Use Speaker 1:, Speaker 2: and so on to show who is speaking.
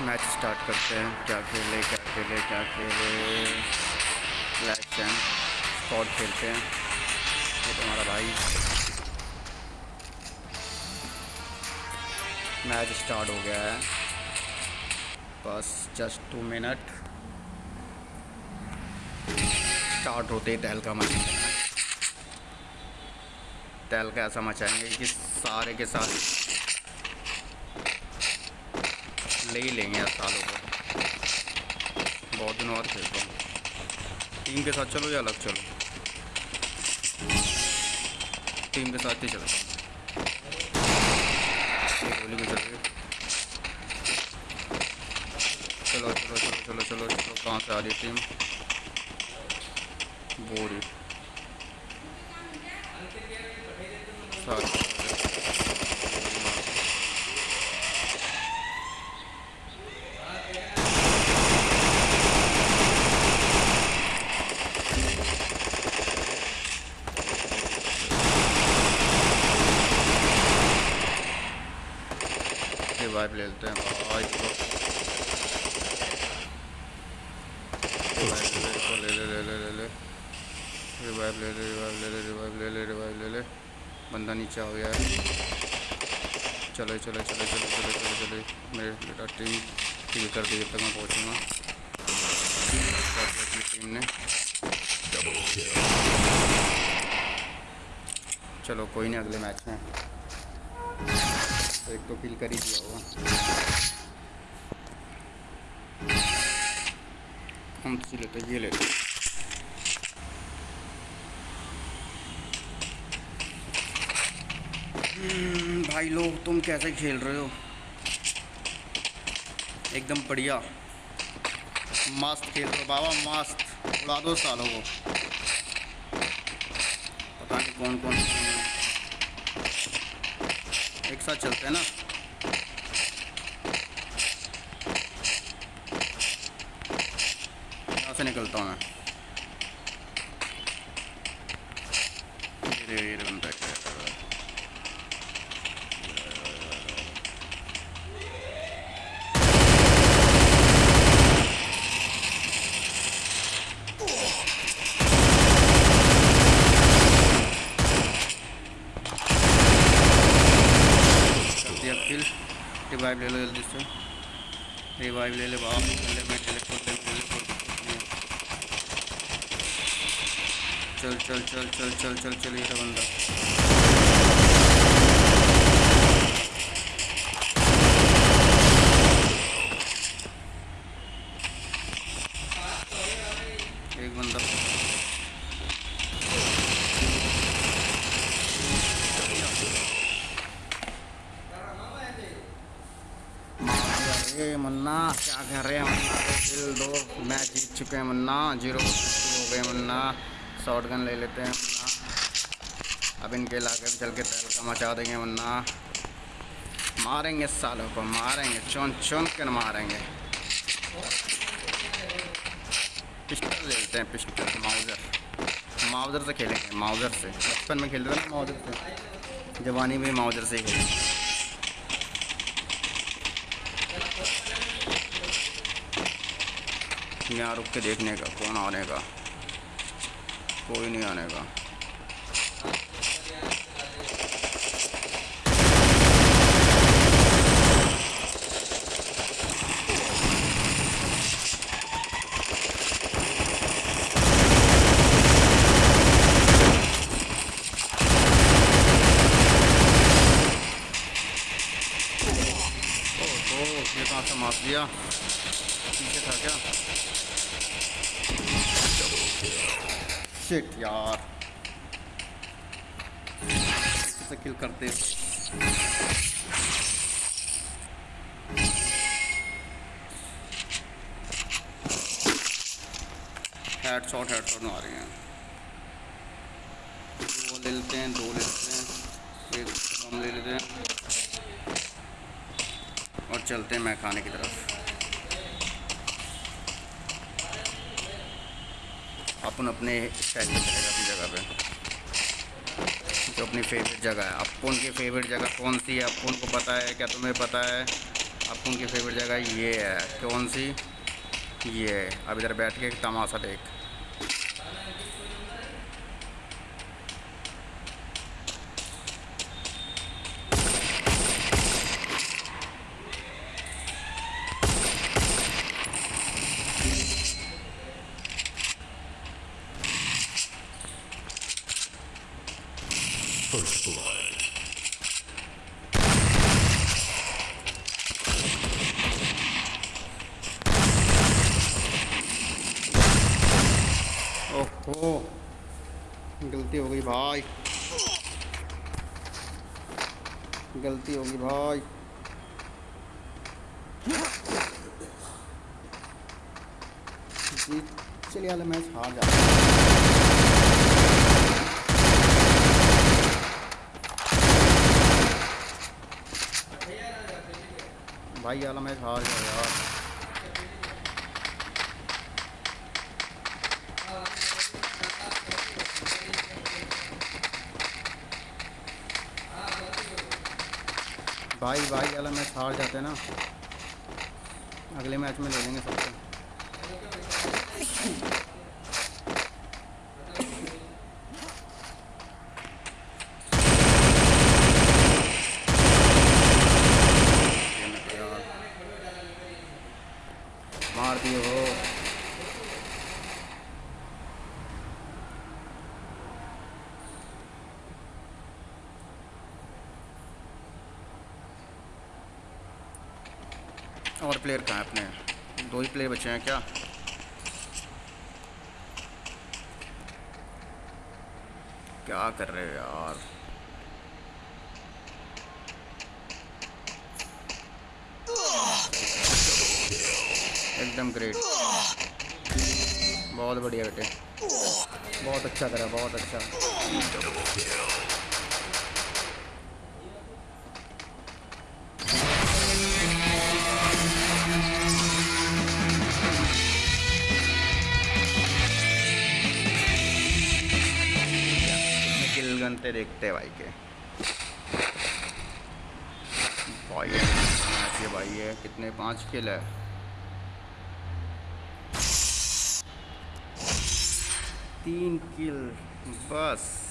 Speaker 1: Match start करते हैं। क्या खेले क्या खेले क्या खेले। फ्लैश एंड स्कॉट खेलते हैं। ये तुम्हारा भाई। मैच स्टार्ट हो गया है। बस जस्ट टू मिनट स्टार्ट होते ही मचाएँगे तहल का ऐसा मचाएँगे कि सारे के साथ ले ही लेंगे यार सालों को। बहुत दिनों बाद खेलता हूँ। टीम के साथ चलो या अलग चलो? टीम के साथ ही चलो। गोली भी चल। रही चलो चलो चलो चलो चलो चलो, कहाँ से आ रही टीम? बोरी। सारी। रिवाइव ले लेते हैं। भाई को ले ले ले ले ले ले रिवाइव ले। ले रिवाइव ले ले रिवाइव ले ले रिवाइव ले ले। बंदा नीचे आ गया है। चलो चलो चलो चलो चलो चलो चलो मेरे बेटा टीम टीम कर दी, जब तक मैं पहुँचूँगा। टीम ने। चलो, कोई नहीं, अगले मैच में। तो एक तो किल कर ही दिया होगा। हम सी लेते ये लेते हम्म, भाई लोग तुम कैसे खेल रहे हो? एकदम बढ़िया। मस्त खेल रहे हो बाबा मस्त। उड़ा दो सालों को। पता नहीं कौन कौन साथ चलते हैं ना। यहाँ से निकलता हूँ मैं। ये ये बंदा क्या कर रहा है कर दिया किल रिवाइव ले लो जल्दी से। रिवाइव ले ले बाबा ले, मैं चले ले खोल चल चल चल चल चल चल चल ये था बंदा एक बंदा अरे मुन्ना क्या कर रहे हैं किल दो मैच जीत चुके हैं मुन्ना ज़ीरो हो गए मुन्ना। शॉर्ट गन ले लेते हैं मुन्ना। अब इनके इलाके में चल के तहल का मचा देंगे मुन्ना। मारेंगे सालों को, मारेंगे, चुन चुन कर मारेंगे। पिस्टल ले लेते हैं पिस्टल माउजर माउजर से खेलेंगे माउजर से। बचपन में खेलते थे ना माउजर से। जवानी में माउजर से ही यहाँ रुक के देखने का कौन आने का? कोई नहीं आने का। कहाँ से शिट यार कैसे किल करते हेड शॉट हेड शॉट मारे हैं। दो ले लेते हैं, दो ले लेते हैं। एक हम ले लेते हैं। और चलते हैं मैं खाने की तरफ़। अपन अपने स्टाइल में चलेगा अपनी जगह पे। जो अपनी फेवरेट जगह है। अपन की फेवरेट जगह कौन सी है? अपन को पता है? क्या तुम्हें पता है? आपको उनकी फेवरेट जगह ये है। कौन सी? ये है। अब इधर बैठ के तमाशा देख। ओहो गलती हो गई भाई। गलती होगी भाई। जीत चलिए वाले मैच हार जा भाई वाला मैच हार गया यार भाई भाई अला मैच हार जाते हैं ना। अगले मैच में ले लेंगे सबसे मार दिए हो और प्लेयर कहाँ अपने? दो ही प्लेयर बचे हैं क्या? क्या कर रहे हो यार? एकदम ग्रेट बहुत बढ़िया बेटे। बहुत अच्छा करा, बहुत अच्छा। किल देखते भाई के। भाई ये भाई है, कितने? पाँच किल है तीन किल, बस।